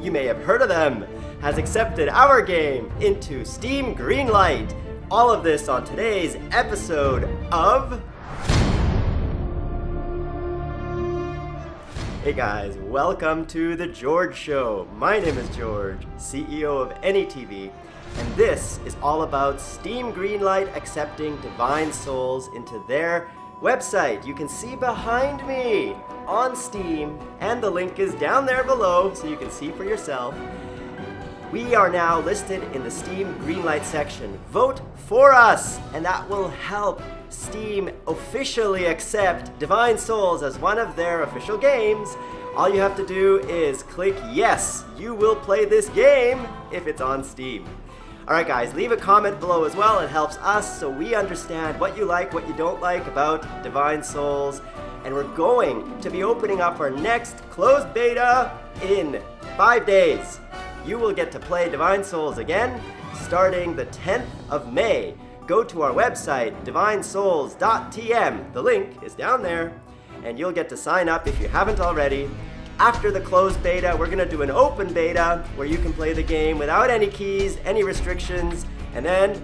You may have heard of them, has accepted our game into Steam Greenlight. All of this on today's episode of Hey guys, welcome to The George Show. My name is George, CEO of AnyTV, and this is all about Steam Greenlight accepting Divine Souls into their website. You can see behind me on Steam, and the link is down there below so you can see for yourself. We are now listed in the Steam Greenlight section. Vote for us, and that will help Steam officially accept Divine Souls as one of their official games. All you have to do is click yes, you will play this game if it's on Steam. Alright guys, leave a comment below as well, it helps us so we understand what you like, what you don't like about Divine Souls. And we're going to be opening up our next closed beta in five days you will get to play Divine Souls again starting the 10th of May. Go to our website, divinesouls.tm. The link is down there, and you'll get to sign up if you haven't already. After the closed beta, we're to do an open beta where you can play the game without any keys, any restrictions, and then,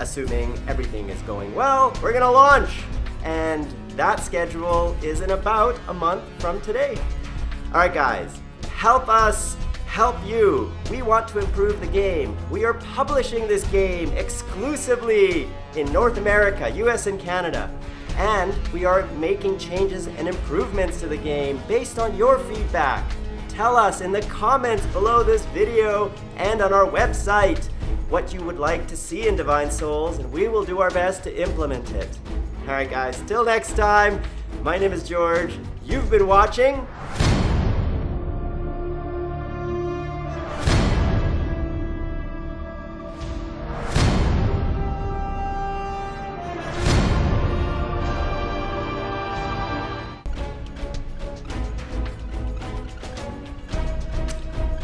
assuming everything is going well, we're to launch. And that schedule is in about a month from today. All right, guys, help us help you. We want to improve the game. We are publishing this game exclusively in North America, US and Canada. And we are making changes and improvements to the game based on your feedback. Tell us in the comments below this video and on our website what you would like to see in Divine Souls, and we will do our best to implement it. Alright guys, till next time, my name is George. You've been watching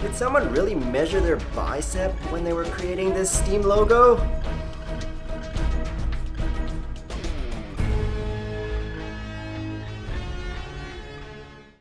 Did someone really measure their bicep when they were creating this Steam logo?